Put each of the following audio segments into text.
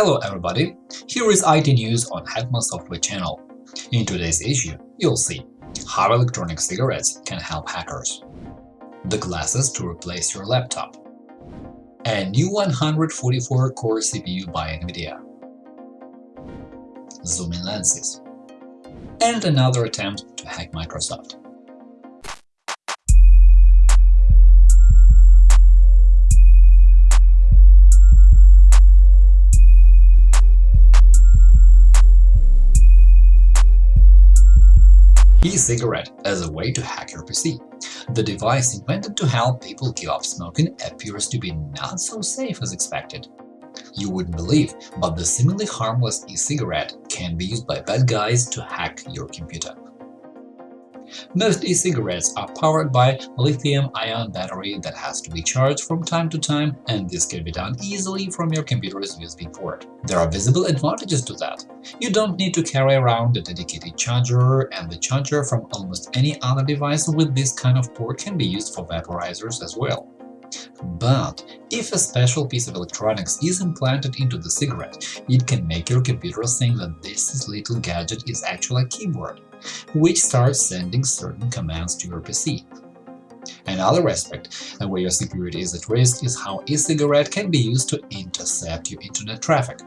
Hello everybody, here is IT news on Hetman Software channel. In today's issue, you'll see how electronic cigarettes can help hackers, the glasses to replace your laptop, a new 144-core CPU by NVIDIA, zoom-in lenses, and another attempt to hack Microsoft. E-cigarette as a way to hack your PC. The device invented to help people give up smoking appears to be not so safe as expected. You wouldn't believe, but the seemingly harmless e-cigarette can be used by bad guys to hack your computer. Most e-cigarettes are powered by a lithium-ion battery that has to be charged from time to time, and this can be done easily from your computer's USB port. There are visible advantages to that. You don't need to carry around a dedicated charger, and the charger from almost any other device with this kind of port can be used for vaporizers as well. But if a special piece of electronics is implanted into the cigarette, it can make your computer think that this little gadget is actually a keyboard which starts sending certain commands to your PC. Another aspect where your security is at risk is how e-cigarette can be used to intercept your internet traffic.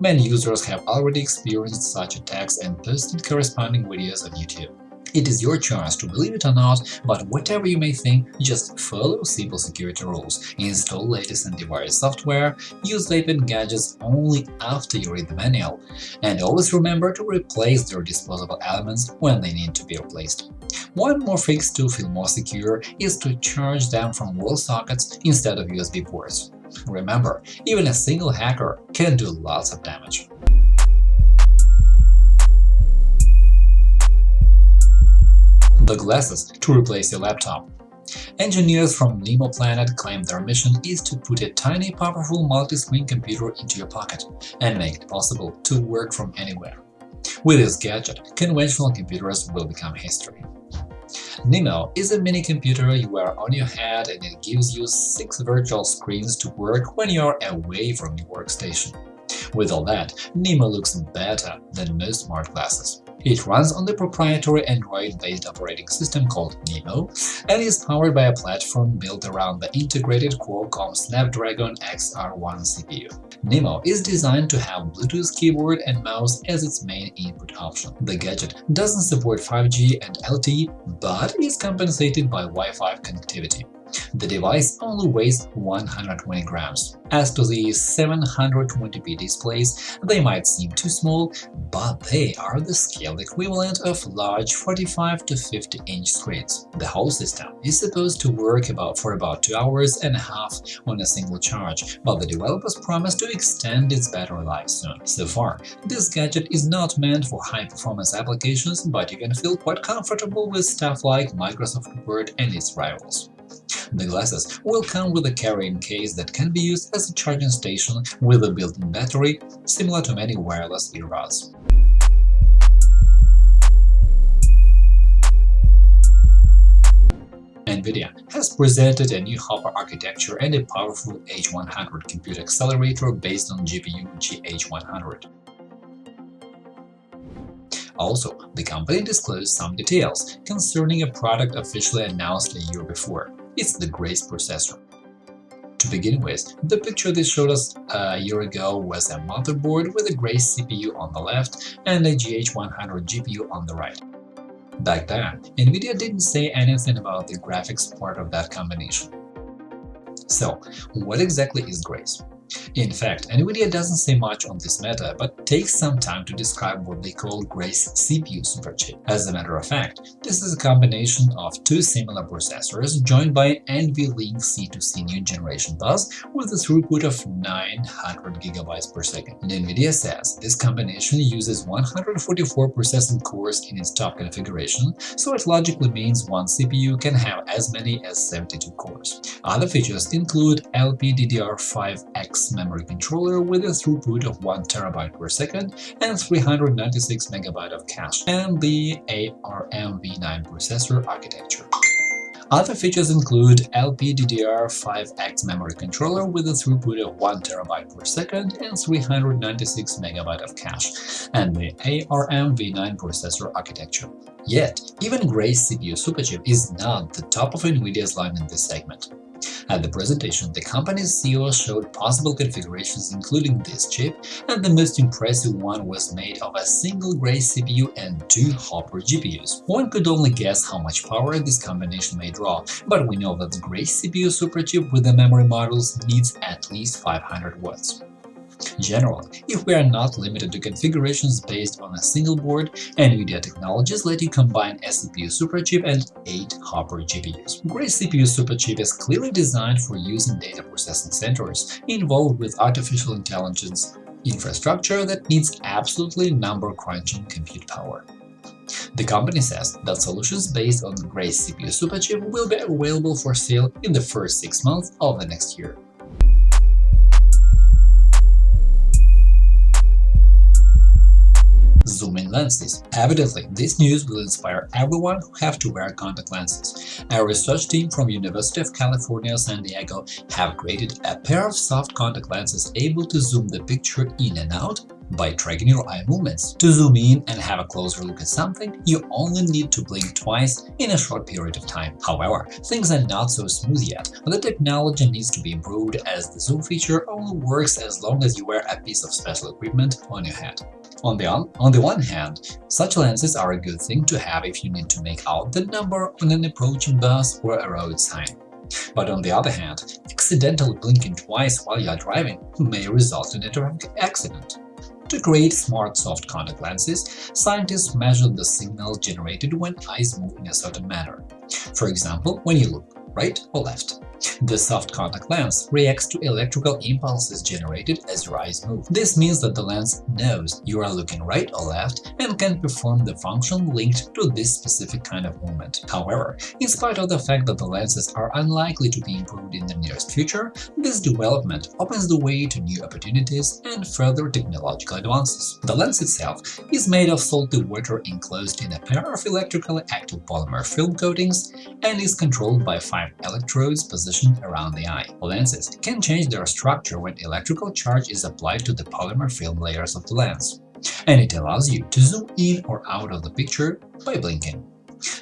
Many users have already experienced such attacks and posted corresponding videos on YouTube. It is your choice to believe it or not, but whatever you may think, just follow simple security rules, install latest antivirus software, use VPN gadgets only after you read the manual, and always remember to replace their disposable elements when they need to be replaced. One more fix to feel more secure is to charge them from wall sockets instead of USB ports. Remember, even a single hacker can do lots of damage. The glasses to replace your laptop. Engineers from Nimo Planet claim their mission is to put a tiny, powerful multi-screen computer into your pocket and make it possible to work from anywhere. With this gadget, conventional computers will become history. Nimo is a mini-computer you wear on your head and it gives you six virtual screens to work when you're away from your workstation. With all that, Nimo looks better than most smart glasses. It runs on the proprietary Android-based operating system called Nimo and is powered by a platform built around the integrated Qualcomm Snapdragon XR1 CPU. Nimo is designed to have Bluetooth keyboard and mouse as its main input option. The gadget doesn't support 5G and LTE, but is compensated by Wi-Fi connectivity. The device only weighs 120 grams. As to the 720p displays, they might seem too small, but they are the scaled equivalent of large 45 to 50 inch screens. The whole system is supposed to work about for about 2 hours and a half on a single charge, but the developers promise to extend its battery life soon. So far, this gadget is not meant for high-performance applications, but you can feel quite comfortable with stuff like Microsoft Word and its rivals. The glasses will come with a carrying case that can be used as a charging station with a built-in battery, similar to many wireless earbuds. NVIDIA has presented a new Hopper architecture and a powerful H100 compute accelerator based on GPU GH100. Also, the company disclosed some details concerning a product officially announced a year before. It's the Grace processor. To begin with, the picture they showed us uh, a year ago was a motherboard with a Grace CPU on the left and a GH100 GPU on the right. Back then, NVIDIA didn't say anything about the graphics part of that combination. So, what exactly is Grace? In fact, NVIDIA doesn't say much on this matter, but takes some time to describe what they call Grace CPU superchip. As a matter of fact, this is a combination of two similar processors joined by an NVLink C2C new generation bus with a throughput of 900 GB per second. And NVIDIA says this combination uses 144 processing cores in its top configuration, so it logically means one CPU can have as many as 72 cores. Other features include LPDDR5X memory controller with a throughput of 1 TB per second and 396 MB of cache, and the ARM v9 processor architecture. Other features include LPDDR5X memory controller with a throughput of 1 TB per second and 396 MB of cache, and the ARM v9 processor architecture. Yet, even Grace CPU Superchip is not the top of NVIDIA's line in this segment. At the presentation, the company's CEO showed possible configurations including this chip, and the most impressive one was made of a single Grace CPU and two Hopper GPUs. One could only guess how much power this combination may draw, but we know that the Grace CPU superchip with the memory modules needs at least 500 watts. Generally, if we are not limited to configurations based on a single board, NVIDIA technologies let you combine a CPU superchip and 8 Hopper GPUs. Grace CPU superchip is clearly designed for use in data processing centers involved with artificial intelligence infrastructure that needs absolutely number-crunching compute power. The company says that solutions based on Grace CPU superchip will be available for sale in the first six months of the next year. Lenses. Evidently, this news will inspire everyone who have to wear contact lenses. A research team from University of California, San Diego have created a pair of soft contact lenses able to zoom the picture in and out by tracking your eye movements. To zoom in and have a closer look at something, you only need to blink twice in a short period of time. However, things are not so smooth yet. The technology needs to be improved as the zoom feature only works as long as you wear a piece of special equipment on your head. On the, on, the one hand, such lenses are a good thing to have if you need to make out the number on an approaching bus or a road sign. But on the other hand, accidentally blinking twice while you are driving may result in a traffic accident. To create smart soft contact lenses, scientists measured the signal generated when eyes move in a certain manner. For example, when you look right or left. The soft contact lens reacts to electrical impulses generated as your eyes move. This means that the lens knows you are looking right or left and can perform the function linked to this specific kind of movement. However, in spite of the fact that the lenses are unlikely to be improved in the nearest future, this development opens the way to new opportunities and further technological advances. The lens itself is made of salty water enclosed in a pair of electrically active polymer film coatings and is controlled by five electrodes around the eye. Lenses can change their structure when electrical charge is applied to the polymer film layers of the lens, and it allows you to zoom in or out of the picture by blinking.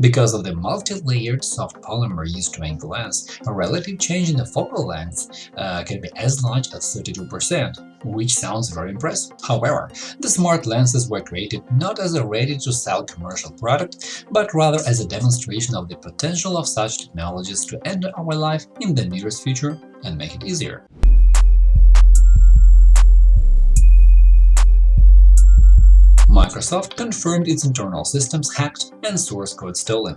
Because of the multi-layered soft polymer used to make the lens, a relative change in the focal length uh, can be as large as 32%, which sounds very impressive. However, the smart lenses were created not as a ready-to-sell commercial product, but rather as a demonstration of the potential of such technologies to enter our life in the nearest future and make it easier. Microsoft confirmed its internal systems hacked and source code stolen.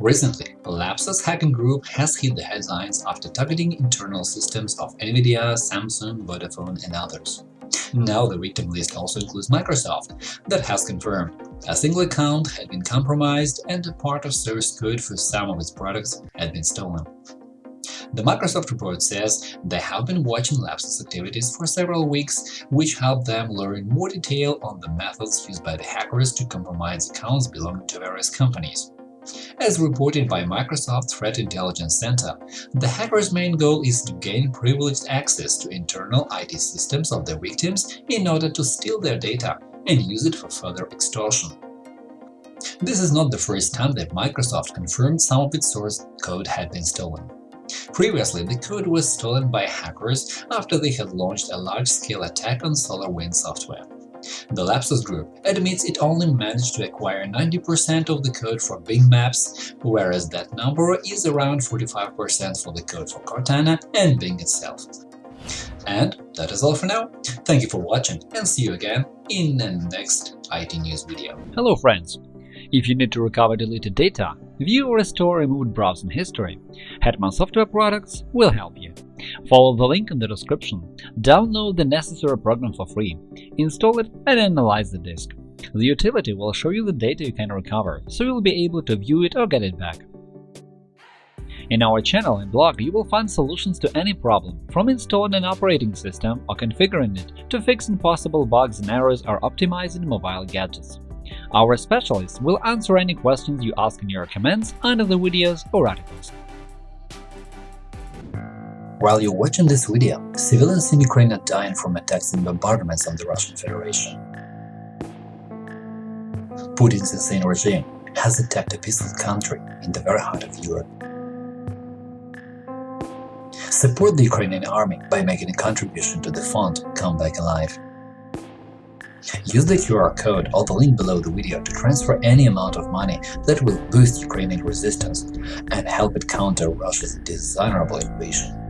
Recently, Lapsus hacking group has hit the headlines after targeting internal systems of NVIDIA, Samsung, Vodafone and others. Now the victim list also includes Microsoft, that has confirmed a single account had been compromised and a part of source code for some of its products had been stolen. The Microsoft report says they have been watching Lapsus activities for several weeks, which helped them learn more detail on the methods used by the hackers to compromise accounts belonging to various companies. As reported by Microsoft Threat Intelligence Center, the hackers' main goal is to gain privileged access to internal IT systems of their victims in order to steal their data and use it for further extortion. This is not the first time that Microsoft confirmed some of its source code had been stolen. Previously, the code was stolen by hackers after they had launched a large-scale attack on SolarWinds software. The Lapsus Group admits it only managed to acquire 90% of the code for Bing Maps, whereas that number is around 45% for the code for Cortana and Bing itself. And that is all for now. Thank you for watching and see you again in the next IT News video. Hello friends! If you need to recover deleted data, view or restore removed browsing history, Hetman Software Products will help you. Follow the link in the description, download the necessary program for free, install it and analyze the disk. The utility will show you the data you can recover, so you'll be able to view it or get it back. In our channel and blog, you will find solutions to any problem, from installing an operating system or configuring it to fixing possible bugs and errors or optimizing mobile gadgets. Our specialists will answer any questions you ask in your comments under the videos or articles. While you're watching this video, civilians in Ukraine are dying from attacks and bombardments on the Russian Federation. Putin's insane regime has attacked a peaceful country in the very heart of Europe. Support the Ukrainian army by making a contribution to the fund Come Back Alive. Use the QR code or the link below the video to transfer any amount of money that will boost Ukrainian resistance and help it counter Russia's dishonorable invasion.